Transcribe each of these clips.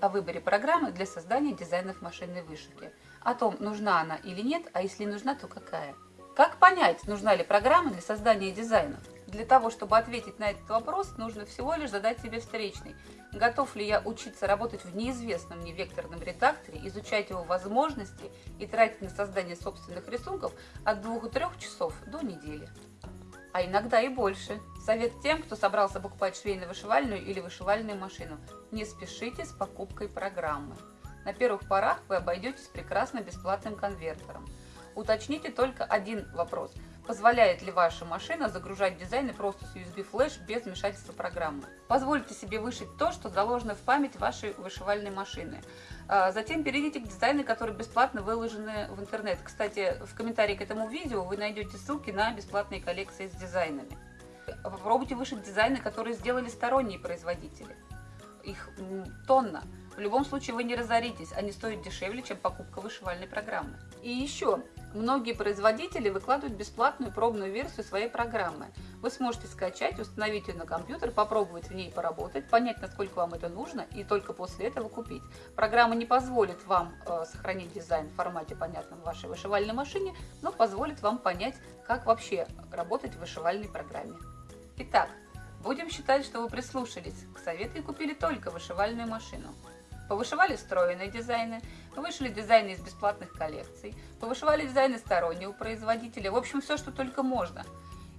о выборе программы для создания дизайнов машинной вышивки. О том, нужна она или нет, а если нужна, то какая. Как понять, нужна ли программа для создания дизайнов? Для того, чтобы ответить на этот вопрос, нужно всего лишь задать себе встречный. Готов ли я учиться работать в неизвестном мне векторном редакторе, изучать его возможности и тратить на создание собственных рисунков от 2-3 часов до недели? А иногда и больше. Совет тем, кто собрался покупать швейно-вышивальную или вышивальную машину. Не спешите с покупкой программы. На первых порах вы обойдетесь прекрасно бесплатным конвертером. Уточните только один вопрос. Позволяет ли ваша машина загружать дизайны просто с USB флеш без вмешательства программы? Позвольте себе вышить то, что заложено в память вашей вышивальной машины. А, затем перейдите к дизайну, которые бесплатно выложены в интернет. Кстати, в комментарии к этому видео вы найдете ссылки на бесплатные коллекции с дизайнами. Попробуйте вышить дизайны, которые сделали сторонние производители. Их тонна. В любом случае вы не разоритесь, они стоят дешевле, чем покупка вышивальной программы. И еще, многие производители выкладывают бесплатную пробную версию своей программы. Вы сможете скачать, установить ее на компьютер, попробовать в ней поработать, понять, насколько вам это нужно, и только после этого купить. Программа не позволит вам э, сохранить дизайн в формате, понятном вашей вышивальной машине, но позволит вам понять, как вообще работать в вышивальной программе. Итак, будем считать, что вы прислушались к совету и купили только вышивальную машину. Повышивали встроенные дизайны, повышили дизайны из бесплатных коллекций, повышивали дизайны стороннего производителя, в общем, все, что только можно.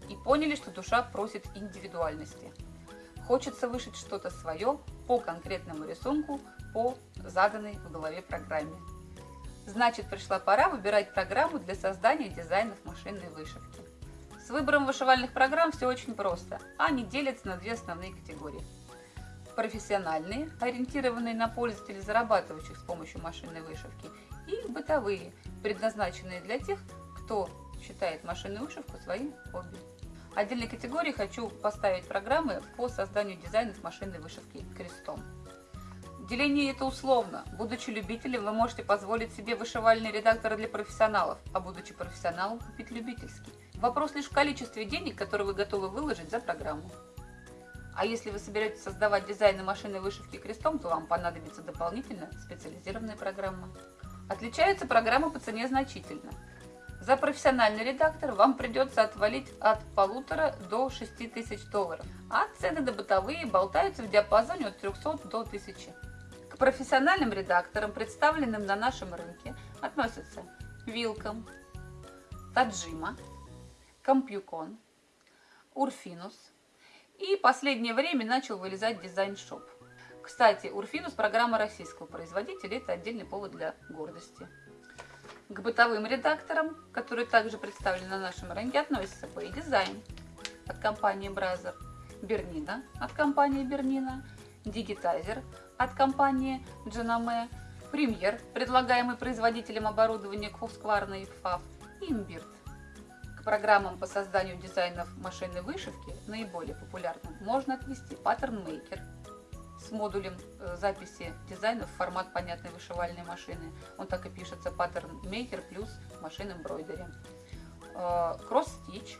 И поняли, что душа просит индивидуальности. Хочется вышить что-то свое по конкретному рисунку, по заданной в голове программе. Значит, пришла пора выбирать программу для создания дизайнов машинной вышивки. С выбором вышивальных программ все очень просто. Они делятся на две основные категории – профессиональные, ориентированные на пользователей, зарабатывающих с помощью машинной вышивки, и бытовые, предназначенные для тех, кто считает машинную вышивку своим хобби. Отдельной категории хочу поставить программы по созданию дизайнов машинной вышивки крестом. Деление это условно. Будучи любителем, вы можете позволить себе вышивальный редактор для профессионалов, а будучи профессионалом, купить любительский. Вопрос лишь в количестве денег, которые вы готовы выложить за программу. А если вы соберетесь создавать дизайны машины вышивки крестом, то вам понадобится дополнительная специализированная программа. Отличаются программы по цене значительно. За профессиональный редактор вам придется отвалить от полутора до 6 тысяч долларов, а цены на бытовые болтаются в диапазоне от 300 до 1000. К профессиональным редакторам, представленным на нашем рынке, относятся Вилком, Таджима, Компьюкон, Урфинус, и последнее время начал вылезать дизайн-шоп. Кстати, Урфинус – программа российского производителя, это отдельный повод для гордости. К бытовым редакторам, которые также представлены на нашем рынке, относятся Pay Design от компании Brazzer, Bernina от компании Bernina, Digitizer от компании Genome, Premier, предлагаемый производителем оборудования Husqvarna и FAF, и Imbird программам по созданию дизайнов машинной вышивки, наиболее популярным, можно отнести Pattern Maker с модулем э, записи дизайнов в формат понятной вышивальной машины. Он так и пишется Pattern Maker плюс машин. Э, Cross Stitch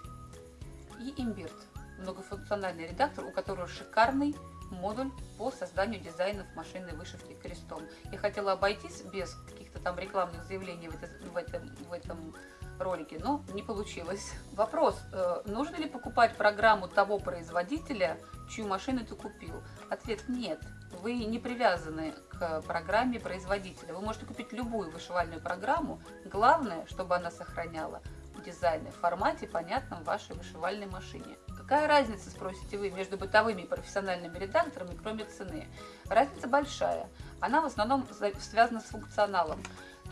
и Imbird. Многофункциональный редактор, у которого шикарный модуль по созданию дизайнов машинной вышивки крестом. Я хотела обойтись без каких-то там рекламных заявлений в, это, в, этом, в этом ролике, но не получилось. Вопрос, э, нужно ли покупать программу того производителя, чью машину ты купил? Ответ нет. Вы не привязаны к программе производителя. Вы можете купить любую вышивальную программу. Главное, чтобы она сохраняла дизайны в формате, понятном вашей вышивальной машине. Какая разница, спросите вы, между бытовыми и профессиональными редакторами, кроме цены? Разница большая. Она в основном связана с функционалом.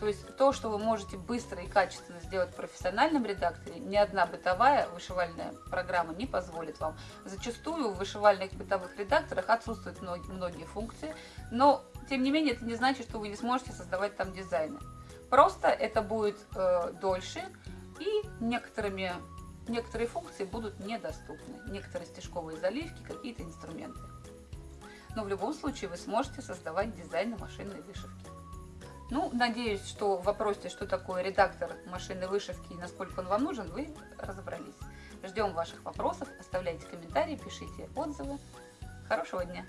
То есть то, что вы можете быстро и качественно сделать в профессиональном редакторе, ни одна бытовая вышивальная программа не позволит вам. Зачастую в вышивальных бытовых редакторах отсутствуют многие функции, но тем не менее это не значит, что вы не сможете создавать там дизайны. Просто это будет э, дольше и некоторыми, некоторые функции будут недоступны. Некоторые стежковые заливки, какие-то инструменты. Но в любом случае вы сможете создавать дизайны машинной вышивки. Ну, надеюсь, что в вопросе, что такое редактор машинной вышивки и насколько он вам нужен, вы разобрались. Ждем ваших вопросов, оставляйте комментарии, пишите отзывы. Хорошего дня!